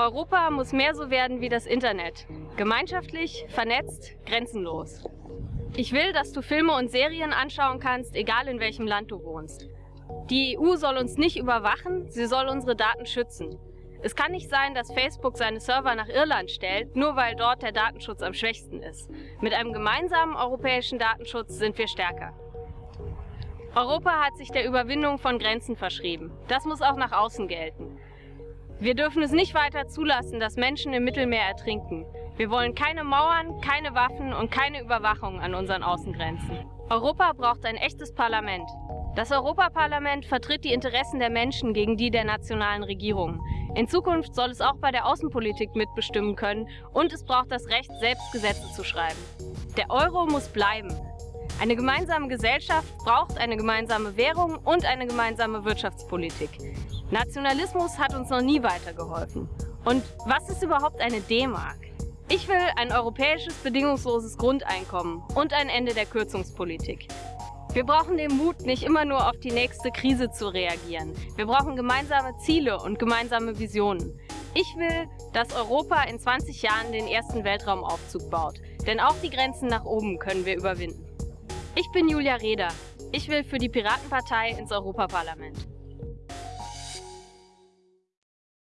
Europa muss mehr so werden wie das Internet. Gemeinschaftlich, vernetzt, grenzenlos. Ich will, dass du Filme und Serien anschauen kannst, egal in welchem Land du wohnst. Die EU soll uns nicht überwachen, sie soll unsere Daten schützen. Es kann nicht sein, dass Facebook seine Server nach Irland stellt, nur weil dort der Datenschutz am schwächsten ist. Mit einem gemeinsamen europäischen Datenschutz sind wir stärker. Europa hat sich der Überwindung von Grenzen verschrieben. Das muss auch nach außen gelten. Wir dürfen es nicht weiter zulassen, dass Menschen im Mittelmeer ertrinken. Wir wollen keine Mauern, keine Waffen und keine Überwachung an unseren Außengrenzen. Europa braucht ein echtes Parlament. Das Europaparlament vertritt die Interessen der Menschen gegen die der nationalen Regierungen. In Zukunft soll es auch bei der Außenpolitik mitbestimmen können und es braucht das Recht, selbst Gesetze zu schreiben. Der Euro muss bleiben. Eine gemeinsame Gesellschaft braucht eine gemeinsame Währung und eine gemeinsame Wirtschaftspolitik. Nationalismus hat uns noch nie weitergeholfen. Und was ist überhaupt eine D-Mark? Ich will ein europäisches bedingungsloses Grundeinkommen und ein Ende der Kürzungspolitik. Wir brauchen den Mut, nicht immer nur auf die nächste Krise zu reagieren. Wir brauchen gemeinsame Ziele und gemeinsame Visionen. Ich will, dass Europa in 20 Jahren den ersten Weltraumaufzug baut. Denn auch die Grenzen nach oben können wir überwinden. Ich bin Julia Reda. Ich will für die Piratenpartei ins Europaparlament.